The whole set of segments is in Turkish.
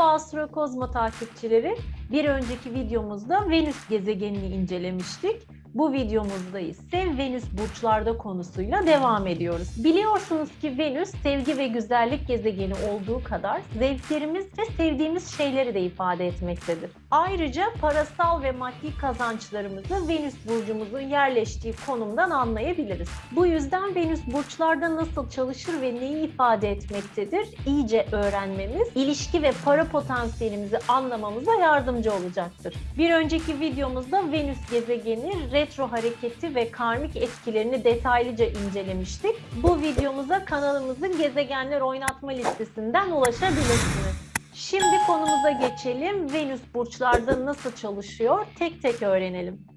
Merhaba Astrokozmo takipçileri. Bir önceki videomuzda Venüs gezegenini incelemiştik. Bu videomuzda ise Venüs burçlarda konusuyla devam ediyoruz. Biliyorsunuz ki Venüs sevgi ve güzellik gezegeni olduğu kadar zevklerimiz ve sevdiğimiz şeyleri de ifade etmektedir. Ayrıca parasal ve maddi kazançlarımızı Venüs burcumuzun yerleştiği konumdan anlayabiliriz. Bu yüzden Venüs burçlarda nasıl çalışır ve neyi ifade etmektedir iyice öğrenmemiz, ilişki ve para potansiyelimizi anlamamıza yardımcı olacaktır. Bir önceki videomuzda Venüs gezegeni retro hareketi ve karmik etkilerini detaylıca incelemiştik. Bu videomuza kanalımızın gezegenler oynatma listesinden ulaşabilirsiniz. Şimdi konumuza geçelim. Venüs burçlarda nasıl çalışıyor? Tek tek öğrenelim.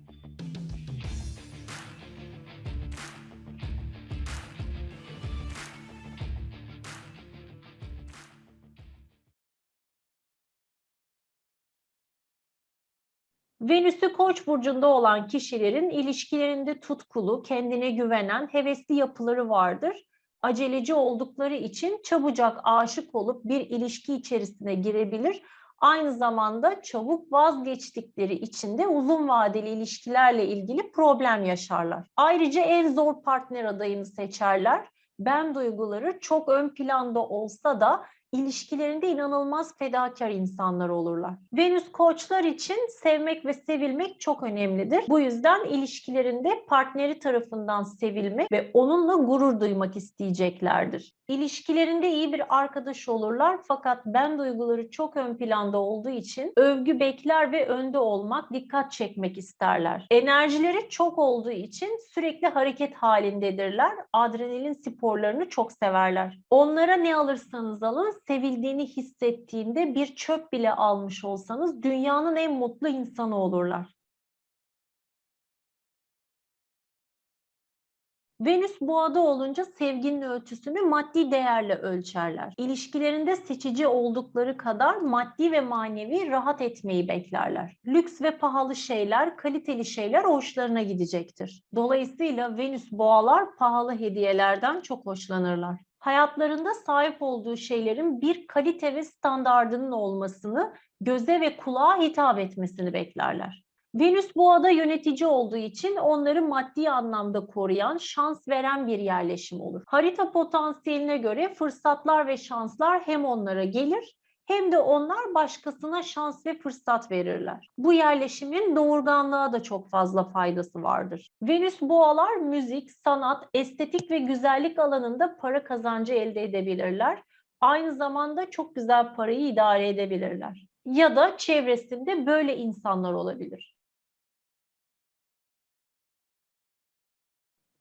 Venüs'ü Koç burcunda olan kişilerin ilişkilerinde tutkulu, kendine güvenen, hevesli yapıları vardır. Aceleci oldukları için çabucak aşık olup bir ilişki içerisine girebilir. Aynı zamanda çabuk vazgeçtikleri için de uzun vadeli ilişkilerle ilgili problem yaşarlar. Ayrıca en zor partner adayını seçerler. Ben duyguları çok ön planda olsa da ilişkilerinde inanılmaz fedakar insanlar olurlar. Venüs koçlar için sevmek ve sevilmek çok önemlidir. Bu yüzden ilişkilerinde partneri tarafından sevilmek ve onunla gurur duymak isteyeceklerdir. İlişkilerinde iyi bir arkadaş olurlar fakat ben duyguları çok ön planda olduğu için övgü bekler ve önde olmak, dikkat çekmek isterler. Enerjileri çok olduğu için sürekli hareket halindedirler. Adrenalin sporlarını çok severler. Onlara ne alırsanız alın sevildiğini hissettiğinde bir çöp bile almış olsanız dünyanın en mutlu insanı olurlar. Venüs boğada olunca sevginin ölçüsünü maddi değerle ölçerler. İlişkilerinde seçici oldukları kadar maddi ve manevi rahat etmeyi beklerler. Lüks ve pahalı şeyler, kaliteli şeyler hoşlarına gidecektir. Dolayısıyla Venüs boğalar pahalı hediyelerden çok hoşlanırlar hayatlarında sahip olduğu şeylerin bir kalite ve standardının olmasını, göze ve kulağa hitap etmesini beklerler. Venüs boğada yönetici olduğu için onları maddi anlamda koruyan, şans veren bir yerleşim olur. Harita potansiyeline göre fırsatlar ve şanslar hem onlara gelir hem de onlar başkasına şans ve fırsat verirler. Bu yerleşimin doğurganlığa da çok fazla faydası vardır. Venüs boğalar müzik, sanat, estetik ve güzellik alanında para kazancı elde edebilirler. Aynı zamanda çok güzel parayı idare edebilirler. Ya da çevresinde böyle insanlar olabilir.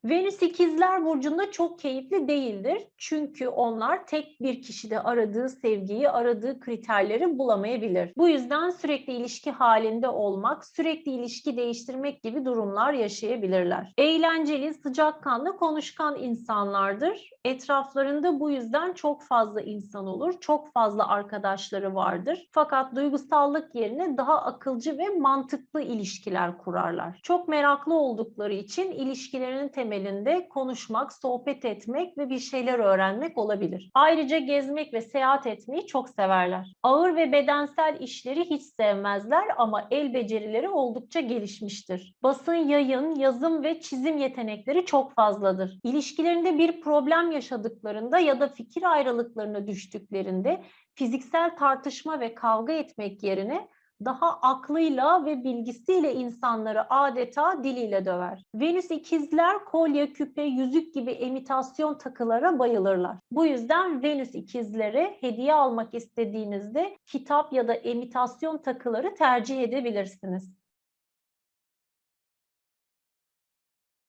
Venüs ikizler burcunda çok keyifli değildir. Çünkü onlar tek bir kişide aradığı sevgiyi, aradığı kriterleri bulamayabilir. Bu yüzden sürekli ilişki halinde olmak, sürekli ilişki değiştirmek gibi durumlar yaşayabilirler. Eğlenceli, sıcakkanlı, konuşkan insanlardır. Etraflarında bu yüzden çok fazla insan olur, çok fazla arkadaşları vardır. Fakat duygusallık yerine daha akılcı ve mantıklı ilişkiler kurarlar. Çok meraklı oldukları için ilişkilerinin temeli temelinde konuşmak, sohbet etmek ve bir şeyler öğrenmek olabilir. Ayrıca gezmek ve seyahat etmeyi çok severler. Ağır ve bedensel işleri hiç sevmezler ama el becerileri oldukça gelişmiştir. Basın, yayın, yazım ve çizim yetenekleri çok fazladır. İlişkilerinde bir problem yaşadıklarında ya da fikir ayrılıklarına düştüklerinde fiziksel tartışma ve kavga etmek yerine daha aklıyla ve bilgisiyle insanları adeta diliyle döver. Venüs ikizler kolye, küpe, yüzük gibi emitasyon takılara bayılırlar. Bu yüzden Venüs ikizlere hediye almak istediğinizde kitap ya da emitasyon takıları tercih edebilirsiniz.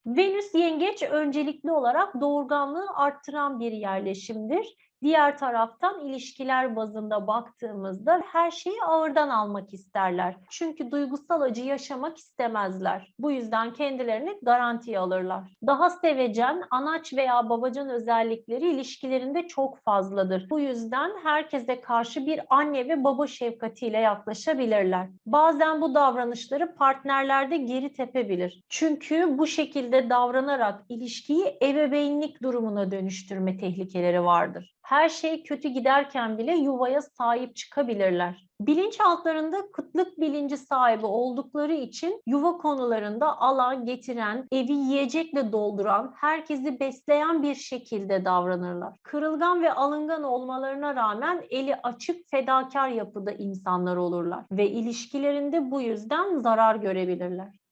Venüs yengeç öncelikli olarak doğurganlığı arttıran bir yerleşimdir Diğer taraftan ilişkiler bazında baktığımızda her şeyi ağırdan almak isterler. Çünkü duygusal acı yaşamak istemezler. Bu yüzden kendilerini garantiye alırlar. Daha sevecen, anaç veya babacan özellikleri ilişkilerinde çok fazladır. Bu yüzden herkese karşı bir anne ve baba şefkatiyle yaklaşabilirler. Bazen bu davranışları partnerlerde geri tepebilir. Çünkü bu şekilde davranarak ilişkiyi ebeveynlik durumuna dönüştürme tehlikeleri vardır. Her şey kötü giderken bile yuvaya sahip çıkabilirler. Bilinçaltlarında kıtlık bilinci sahibi oldukları için yuva konularında alan getiren, evi yiyecekle dolduran, herkesi besleyen bir şekilde davranırlar. Kırılgan ve alıngan olmalarına rağmen eli açık, fedakar yapıda insanlar olurlar ve ilişkilerinde bu yüzden zarar görebilirler.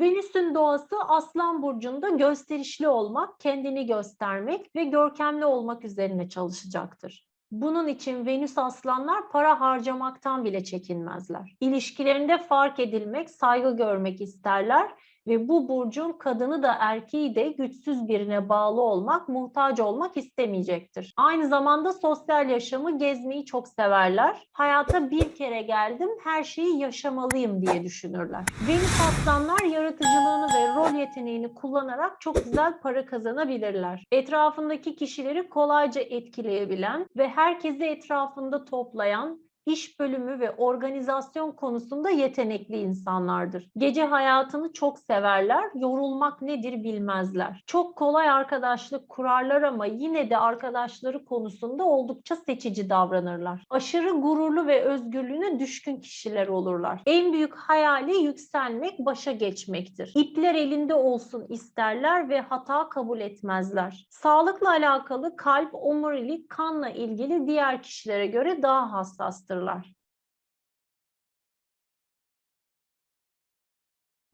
Venüs'ün doğası Aslan burcunda gösterişli olmak, kendini göstermek ve görkemli olmak üzerine çalışacaktır. Bunun için Venüs aslanlar para harcamaktan bile çekinmezler. İlişkilerinde fark edilmek, saygı görmek isterler ve bu burcun kadını da erkeği de güçsüz birine bağlı olmak, muhtaç olmak istemeyecektir. Aynı zamanda sosyal yaşamı gezmeyi çok severler. Hayata bir kere geldim, her şeyi yaşamalıyım diye düşünürler. Venüs aslanlar yaratıcılığını ve rol yeteneğini kullanarak çok güzel para kazanabilirler. Etrafındaki kişileri kolayca etkileyebilen ve herkesi etrafında toplayan, iş bölümü ve organizasyon konusunda yetenekli insanlardır. Gece hayatını çok severler, yorulmak nedir bilmezler. Çok kolay arkadaşlık kurarlar ama yine de arkadaşları konusunda oldukça seçici davranırlar. Aşırı gururlu ve özgürlüğüne düşkün kişiler olurlar. En büyük hayali yükselmek, başa geçmektir. İpler elinde olsun isterler ve hata kabul etmezler. Sağlıkla alakalı kalp, omurilik, kanla ilgili diğer kişilere göre daha hassastır a lot.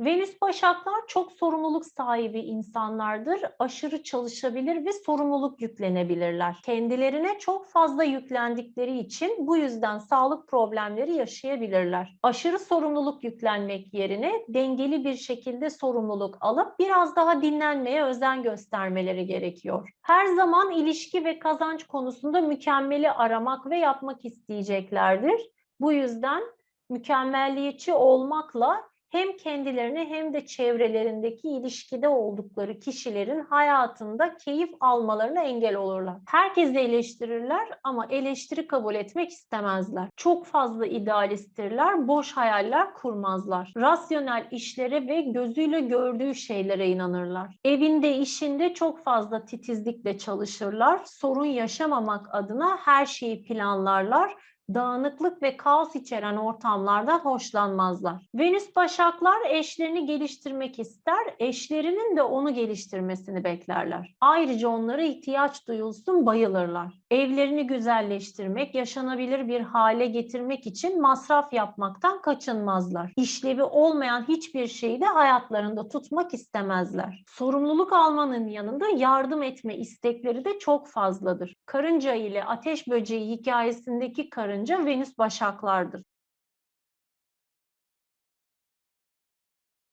Venüs Başaklar çok sorumluluk sahibi insanlardır. Aşırı çalışabilir ve sorumluluk yüklenebilirler. Kendilerine çok fazla yüklendikleri için bu yüzden sağlık problemleri yaşayabilirler. Aşırı sorumluluk yüklenmek yerine dengeli bir şekilde sorumluluk alıp biraz daha dinlenmeye özen göstermeleri gerekiyor. Her zaman ilişki ve kazanç konusunda mükemmeli aramak ve yapmak isteyeceklerdir. Bu yüzden mükemmelliyetçi olmakla hem kendilerini hem de çevrelerindeki ilişkide oldukları kişilerin hayatında keyif almalarına engel olurlar. Herkesi eleştirirler ama eleştiri kabul etmek istemezler. Çok fazla idealisttirler, boş hayaller kurmazlar. Rasyonel işlere ve gözüyle gördüğü şeylere inanırlar. Evinde, işinde çok fazla titizlikle çalışırlar. Sorun yaşamamak adına her şeyi planlarlar dağınıklık ve kaos içeren ortamlardan hoşlanmazlar. Venüs Başaklar eşlerini geliştirmek ister, eşlerinin de onu geliştirmesini beklerler. Ayrıca onlara ihtiyaç duyulsun bayılırlar. Evlerini güzelleştirmek, yaşanabilir bir hale getirmek için masraf yapmaktan kaçınmazlar. İşlevi olmayan hiçbir şeyi de hayatlarında tutmak istemezler. Sorumluluk almanın yanında yardım etme istekleri de çok fazladır. Karınca ile ateş böceği hikayesindeki karınca Venüs başaklardır.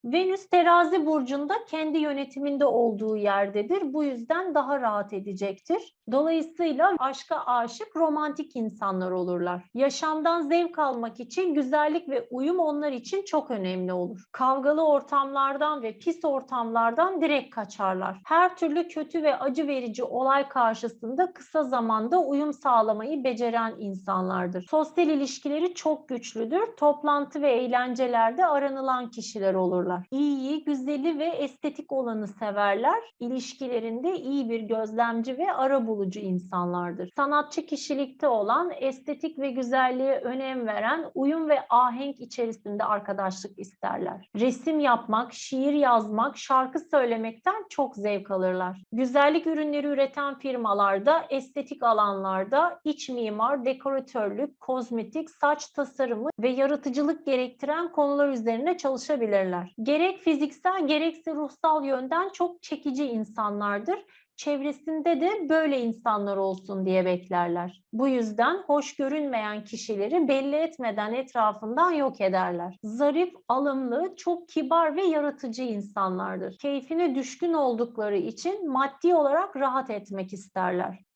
Venüs terazi burcunda kendi yönetiminde olduğu yerdedir. Bu yüzden daha rahat edecektir. Dolayısıyla aşka aşık romantik insanlar olurlar. Yaşamdan zevk almak için güzellik ve uyum onlar için çok önemli olur. Kavgalı ortamlardan ve pis ortamlardan direkt kaçarlar. Her türlü kötü ve acı verici olay karşısında kısa zamanda uyum sağlamayı beceren insanlardır. Sosyal ilişkileri çok güçlüdür. Toplantı ve eğlencelerde aranılan kişiler olurlar. İyiyi, güzeli ve estetik olanı severler. İlişkilerinde iyi bir gözlemci ve ara bulucu insanlardır. Sanatçı kişilikte olan, estetik ve güzelliğe önem veren, uyum ve ahenk içerisinde arkadaşlık isterler. Resim yapmak, şiir yazmak, şarkı söylemekten çok zevk alırlar. Güzellik ürünleri üreten firmalarda, estetik alanlarda iç mimar, dekoratörlük, kozmetik, saç tasarımı ve yaratıcılık gerektiren konular üzerine çalışabilirler. Gerek fiziksel gerekse ruhsal yönden çok çekici insanlardır çevresinde de böyle insanlar olsun diye beklerler. Bu yüzden hoş görünmeyen kişileri belli etmeden etrafından yok ederler. Zarif, alımlı, çok kibar ve yaratıcı insanlardır. Keyfine düşkün oldukları için maddi olarak rahat etmek isterler.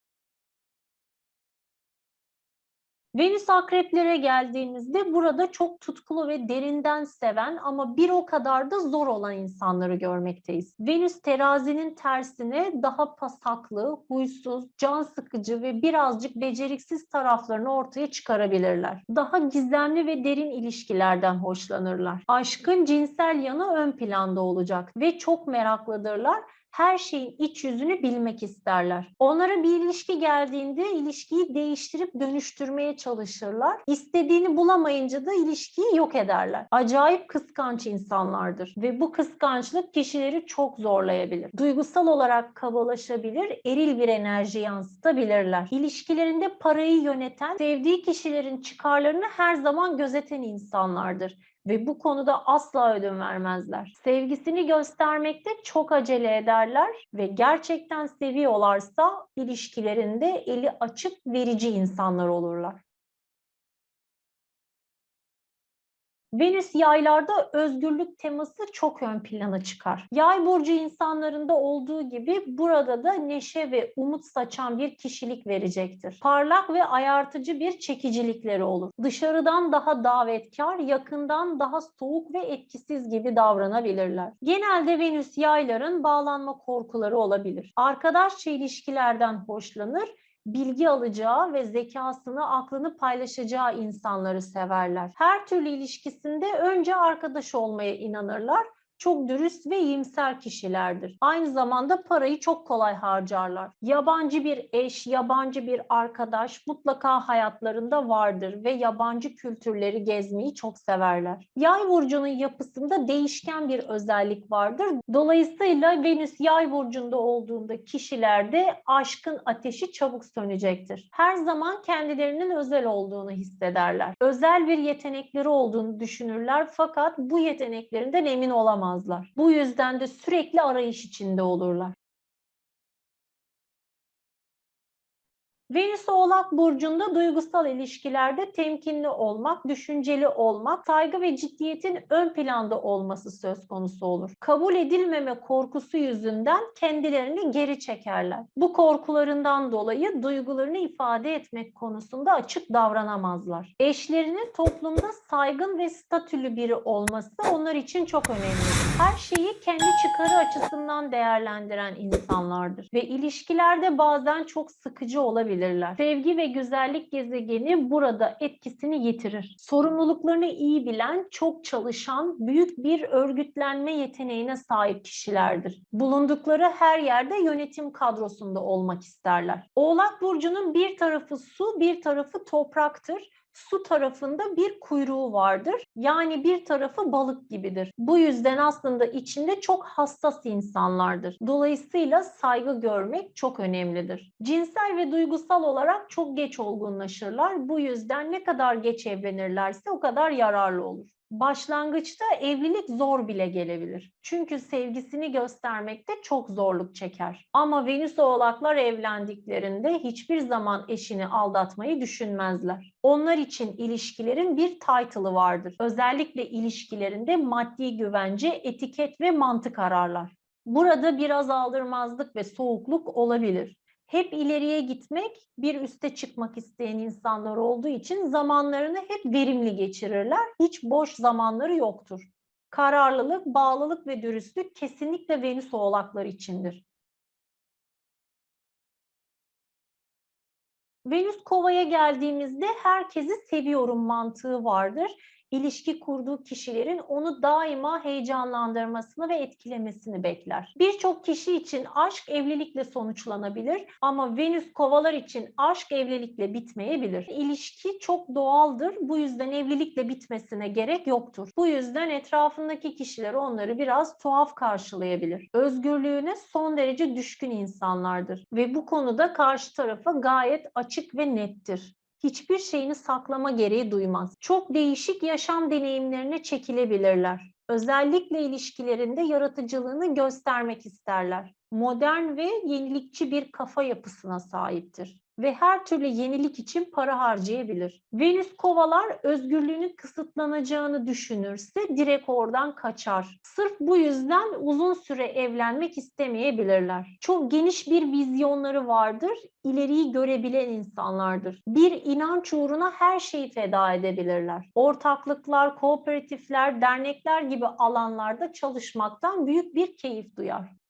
Venüs akreplere geldiğimizde burada çok tutkulu ve derinden seven ama bir o kadar da zor olan insanları görmekteyiz. Venüs terazinin tersine daha pasaklı, huysuz, can sıkıcı ve birazcık beceriksiz taraflarını ortaya çıkarabilirler. Daha gizemli ve derin ilişkilerden hoşlanırlar. Aşkın cinsel yanı ön planda olacak ve çok meraklıdırlar her şeyin iç yüzünü bilmek isterler. Onlara bir ilişki geldiğinde ilişkiyi değiştirip dönüştürmeye çalışırlar. İstediğini bulamayınca da ilişkiyi yok ederler. Acayip kıskanç insanlardır ve bu kıskançlık kişileri çok zorlayabilir. Duygusal olarak kabalaşabilir, eril bir enerji yansıtabilirler. İlişkilerinde parayı yöneten, sevdiği kişilerin çıkarlarını her zaman gözeten insanlardır ve bu konuda asla ödün vermezler. Sevgisini göstermekte çok acele ederler ve gerçekten seviyorlarsa ilişkilerinde eli açık verici insanlar olurlar. Venüs yaylarda özgürlük teması çok ön plana çıkar. Yay burcu insanlarında olduğu gibi burada da neşe ve umut saçan bir kişilik verecektir. Parlak ve ayartıcı bir çekicilikleri olur. Dışarıdan daha davetkar, yakından daha soğuk ve etkisiz gibi davranabilirler. Genelde Venüs yayların bağlanma korkuları olabilir. Arkadaşça ilişkilerden hoşlanır bilgi alacağı ve zekasını, aklını paylaşacağı insanları severler. Her türlü ilişkisinde önce arkadaş olmaya inanırlar çok dürüst ve iyimser kişilerdir. Aynı zamanda parayı çok kolay harcarlar. Yabancı bir eş, yabancı bir arkadaş mutlaka hayatlarında vardır ve yabancı kültürleri gezmeyi çok severler. Yay burcunun yapısında değişken bir özellik vardır. Dolayısıyla Venüs yay burcunda olduğunda kişilerde aşkın ateşi çabuk sönecektir. Her zaman kendilerinin özel olduğunu hissederler. Özel bir yetenekleri olduğunu düşünürler fakat bu yeteneklerinden emin olamazlar bulamazlar. Bu yüzden de sürekli arayış içinde olurlar. Venüs Oğlak Burcu'nda duygusal ilişkilerde temkinli olmak, düşünceli olmak, saygı ve ciddiyetin ön planda olması söz konusu olur. Kabul edilmeme korkusu yüzünden kendilerini geri çekerler. Bu korkularından dolayı duygularını ifade etmek konusunda açık davranamazlar. Eşlerinin toplumda saygın ve statülü biri olması onlar için çok önemlidir. Her şeyi kendi çıkarı açısından değerlendiren insanlardır ve ilişkilerde bazen çok sıkıcı olabilir olabilirler. Sevgi ve güzellik gezegeni burada etkisini yitirir. Sorumluluklarını iyi bilen, çok çalışan, büyük bir örgütlenme yeteneğine sahip kişilerdir. Bulundukları her yerde yönetim kadrosunda olmak isterler. Oğlak Burcu'nun bir tarafı su, bir tarafı topraktır su tarafında bir kuyruğu vardır. Yani bir tarafı balık gibidir. Bu yüzden aslında içinde çok hassas insanlardır. Dolayısıyla saygı görmek çok önemlidir. Cinsel ve duygusal olarak çok geç olgunlaşırlar. Bu yüzden ne kadar geç evlenirlerse o kadar yararlı olur. Başlangıçta evlilik zor bile gelebilir. Çünkü sevgisini göstermekte çok zorluk çeker. Ama Venüs oğlaklar evlendiklerinde hiçbir zaman eşini aldatmayı düşünmezler. Onlar için ilişkilerin bir title'ı vardır. Özellikle ilişkilerinde maddi güvence, etiket ve mantık ararlar. Burada biraz aldırmazlık ve soğukluk olabilir hep ileriye gitmek, bir üste çıkmak isteyen insanlar olduğu için zamanlarını hep verimli geçirirler. Hiç boş zamanları yoktur. Kararlılık, bağlılık ve dürüstlük kesinlikle Venüs oğlaklar içindir. Venüs kovaya geldiğimizde herkesi seviyorum mantığı vardır ilişki kurduğu kişilerin onu daima heyecanlandırmasını ve etkilemesini bekler. Birçok kişi için aşk evlilikle sonuçlanabilir ama Venüs kovalar için aşk evlilikle bitmeyebilir. İlişki çok doğaldır. Bu yüzden evlilikle bitmesine gerek yoktur. Bu yüzden etrafındaki kişiler onları biraz tuhaf karşılayabilir. Özgürlüğüne son derece düşkün insanlardır ve bu konuda karşı tarafa gayet açık ve nettir hiçbir şeyini saklama gereği duymaz. Çok değişik yaşam deneyimlerine çekilebilirler. Özellikle ilişkilerinde yaratıcılığını göstermek isterler. Modern ve yenilikçi bir kafa yapısına sahiptir ve her türlü yenilik için para harcayabilir. Venüs kovalar özgürlüğünün kısıtlanacağını düşünürse direkt oradan kaçar. Sırf bu yüzden uzun süre evlenmek istemeyebilirler. Çok geniş bir vizyonları vardır, ileriyi görebilen insanlardır. Bir inanç uğruna her şeyi feda edebilirler. Ortaklıklar, kooperatifler, dernekler gibi alanlarda çalışmaktan büyük bir keyif duyar.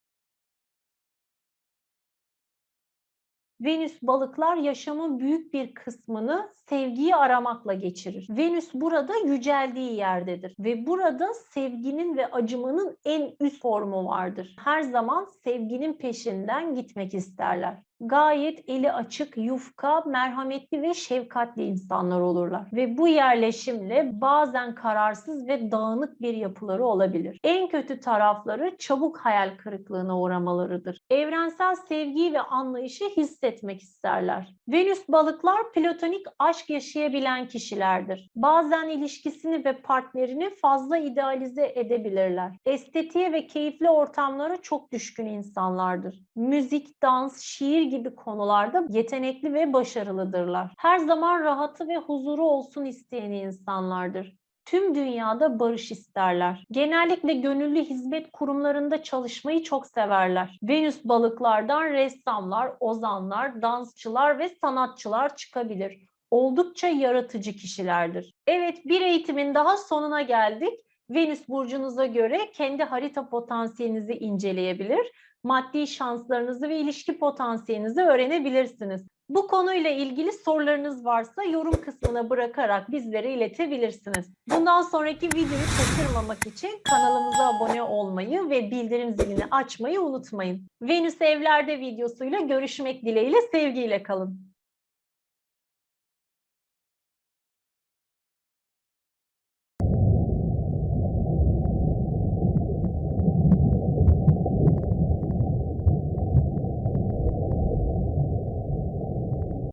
Venüs balıklar yaşamın büyük bir kısmını sevgiyi aramakla geçirir. Venüs burada yüceldiği yerdedir ve burada sevginin ve acımanın en üst formu vardır. Her zaman sevginin peşinden gitmek isterler gayet eli açık, yufka, merhametli ve şefkatli insanlar olurlar. Ve bu yerleşimle bazen kararsız ve dağınık bir yapıları olabilir. En kötü tarafları çabuk hayal kırıklığına uğramalarıdır. Evrensel sevgiyi ve anlayışı hissetmek isterler. Venüs balıklar platonik aşk yaşayabilen kişilerdir. Bazen ilişkisini ve partnerini fazla idealize edebilirler. Estetiğe ve keyifli ortamlara çok düşkün insanlardır. Müzik, dans, şiir gibi konularda yetenekli ve başarılıdırlar. Her zaman rahatı ve huzuru olsun isteyen insanlardır. Tüm dünyada barış isterler. Genellikle gönüllü hizmet kurumlarında çalışmayı çok severler. Venüs balıklardan ressamlar, ozanlar, dansçılar ve sanatçılar çıkabilir. Oldukça yaratıcı kişilerdir. Evet, bir eğitimin daha sonuna geldik. Venüs burcunuza göre kendi harita potansiyelinizi inceleyebilir maddi şanslarınızı ve ilişki potansiyelinizi öğrenebilirsiniz. Bu konuyla ilgili sorularınız varsa yorum kısmına bırakarak bizlere iletebilirsiniz. Bundan sonraki videoyu kaçırmamak için kanalımıza abone olmayı ve bildirim zilini açmayı unutmayın. Venüs Evlerde videosuyla görüşmek dileğiyle sevgiyle kalın.